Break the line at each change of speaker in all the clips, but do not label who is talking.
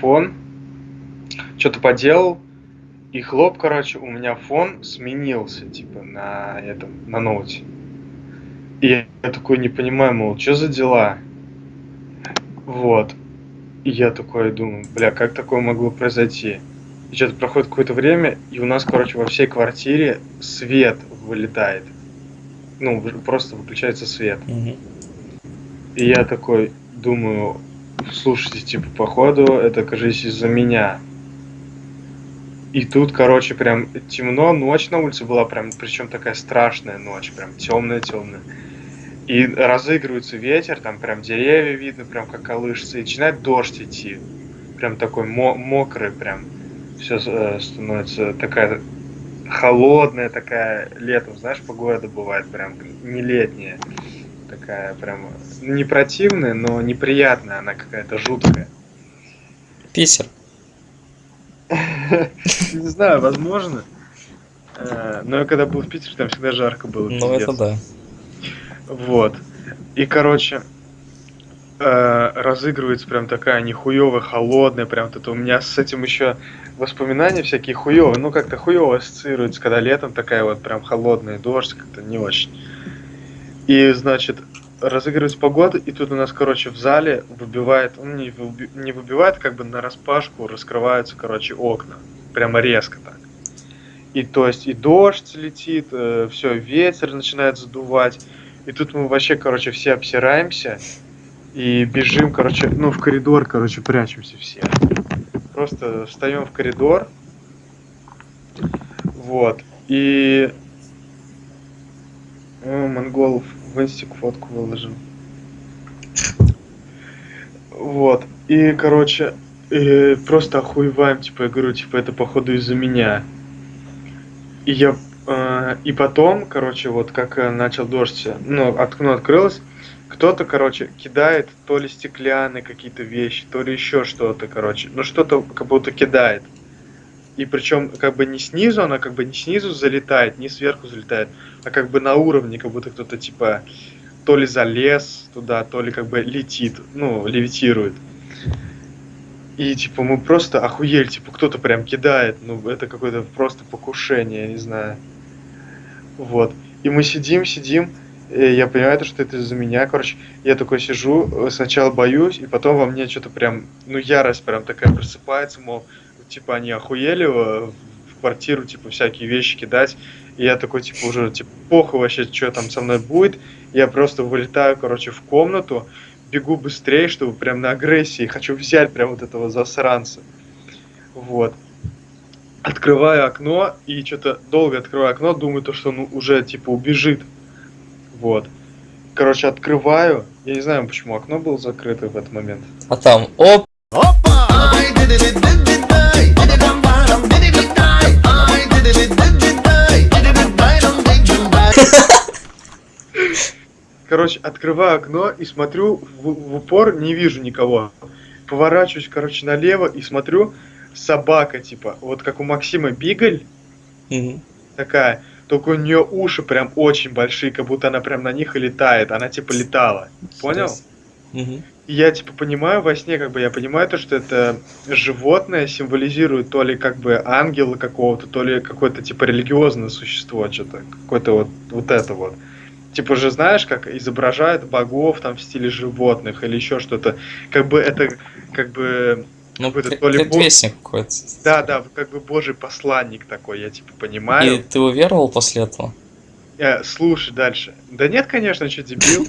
фон, что-то поделал, и хлоп, короче, у меня фон сменился, типа, на этом, на ноуте. И я, такой не понимаю, мол, что за дела? Вот. И я такой думаю, бля, как такое могло произойти? И что-то проходит какое-то время, и у нас, короче, во всей квартире свет вылетает. Ну, просто выключается свет.
Мгм.
И я такой думаю, слушайте, типа, походу, это, кажется, из-за меня. И тут, короче, прям темно, ночь на улице была прям, причем такая страшная ночь, прям темная-темная. И разыгрывается ветер, там прям деревья видно, прям как колышется, и начинает дождь идти. Прям такой мо- мокрый, прям все становится такая холодная, такая летом, знаешь, погода бывает прям не летняя. Такая прям не противная, но неприятная, она какая-то жуткая.
Питер.
Не знаю, возможно. Э, Но я когда был в Питере, там всегда жарко было.
Ну, это да.
Вот. И, короче, э, разыгрывается прям такая нихуевая, холодная, прям это у меня с этим еще воспоминания всякие хуевые, ну как-то хуево ассоциируется, когда летом такая вот прям холодная дождь, как-то не очень. И, значит, разыгрывается погода, и тут у нас, короче, в зале выбивает, ну, не, выби- не выбивает, как бы на распашку раскрываются, короче, окна. Прямо резко так. И то есть и дождь летит, все, ветер начинает задувать. И тут мы вообще, короче, все обсираемся и бежим, короче, ну, в коридор, короче, прячемся все. Просто встаем в коридор. Вот. И... Монголов в инстик фотку выложил. Вот. И, короче, э, просто охуеваем, типа, я говорю, типа, это походу из-за меня. И я... э, и потом, короче, вот как э, начал дождь, ну, окно открылось, кто-то, короче, кидает то ли стеклянные какие-то вещи, то ли еще что-то, короче. Ну, что-то как будто кидает. И причем, как бы не снизу, она как бы не снизу залетает, не сверху залетает, а как бы на уровне, как будто кто-то, типа, то ли залез туда, то ли как бы летит, ну, левитирует. И, типа, мы просто охуели, типа, кто-то прям кидает, ну, это какое-то просто покушение, я не знаю. Вот. И мы сидим, сидим, и я понимаю, то, что это из-за меня, короче. Я такой сижу, э, сначала боюсь, и потом во мне что-то прям, ну, ярость прям такая просыпается, мол, типа, они охуели в квартиру, типа, всякие вещи кидать. И я такой, типа, уже, типа, похуй вообще, что там со мной будет. Я просто вылетаю, короче, в комнату, бегу быстрее, чтобы прям на агрессии, хочу взять прям вот этого засранца. Вот. Открываю окно, и что-то долго открываю окно, думаю, то, что он уже, типа, убежит. Вот. Короче, открываю. Я не знаю, почему окно было закрыто в этот момент.
А там, оп,
Короче, открываю окно и смотрю в, в упор, не вижу никого. Поворачиваюсь, короче, налево и смотрю, собака, типа, вот как у Максима Бигль,
Мгм.
такая, только у нее уши прям очень большие, как будто она прям на них и летает. Она типа летала. Понял?
Мгм.
И я типа понимаю во сне, как бы я понимаю то, что это животное символизирует то ли как бы ангела какого-то, то ли какое-то типа религиозное существо, что-то, какое-то вот, вот это вот. Типа же знаешь, как изображают богов там в стиле животных или еще что-то. Как бы это, как бы,
Ну,
Какой-то то ли бог-
какой-то.
да, да, как бы божий посланник такой, я типа
И
понимаю.
ты уверовал после этого?
Э, слушай дальше. Да нет, конечно, что дебил.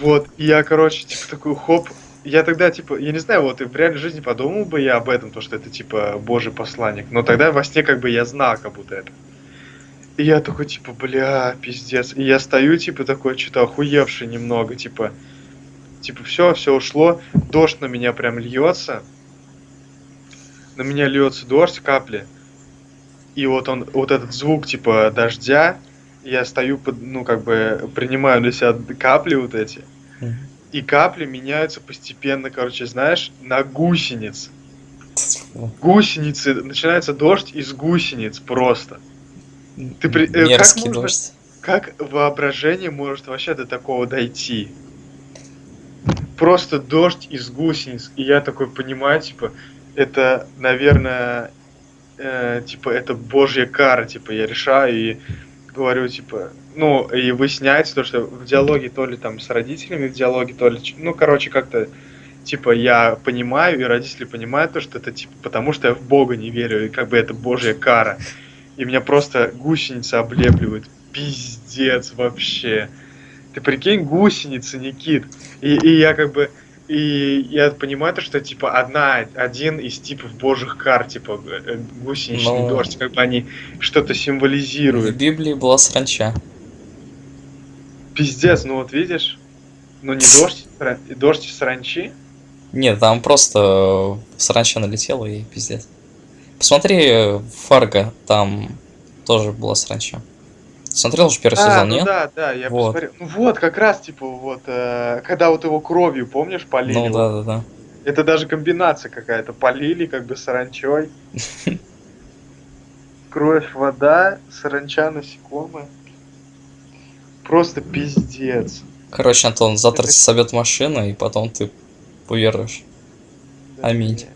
Вот, и я, короче, типа такой хоп. Я тогда, типа, я не знаю, вот и в реальной жизни подумал бы я об этом, то, что это, типа, божий посланник. Но тогда во сне, как бы, я знал, как будто это. И я такой, типа, бля, пиздец. И я стою, типа, такой, что-то охуевший немного, типа, типа, все, все ушло. Дождь на меня прям льется. На меня льется дождь, капли. И вот он, вот этот звук, типа, дождя, я стою, под, ну, как бы, принимаю на себя капли вот эти. И капли меняются постепенно, короче, знаешь, на гусениц. Гусеницы, начинается дождь из гусениц просто. Ты при- э, как
Мерзкий
можно-
дождь.
Как воображение может вообще до такого дойти? просто дождь из гусениц. И я такой понимаю, типа, это, наверное, э, типа, это божья кара, типа, я решаю и говорю, типа, ну, и выясняется то, что в диалоге то ли там с родителями, в диалоге то ли, ну, короче, как-то, типа, я понимаю, и родители понимают то, что это, типа, потому что я в Бога не верю, и как бы это божья кара. И меня просто гусеница облепливает. Пиздец вообще. Ты прикинь, гусеницы, Никит. И, и я как бы... И я понимаю то, что, типа, одна, один из типов божьих кар, типа, э, гусеничный
Ну.
дождь, как бы они что-то
В
символизируют.
Библии была саранча.
Пиздец, ну вот видишь? Ну не дождь, дождь из саранчи.
Нет, там просто э, саранча налетела и пиздец. Посмотри э, Фарго, там тоже была саранча. Смотрел уже первый
А,
сезон,
ну
нет?
да, да, я
Вот.
посмотрел. Ну вот, как раз, типа, вот, э, когда вот его кровью, помнишь, полили?
Ну да, да, да.
Это даже комбинация какая-то. Полили как бы саранчой. Кровь, вода, саранча, насекомые. Просто пиздец.
Короче, Антон, завтра
Это-
тебе собьет машина, и потом ты поверишь.
Да,
Аминь.
не.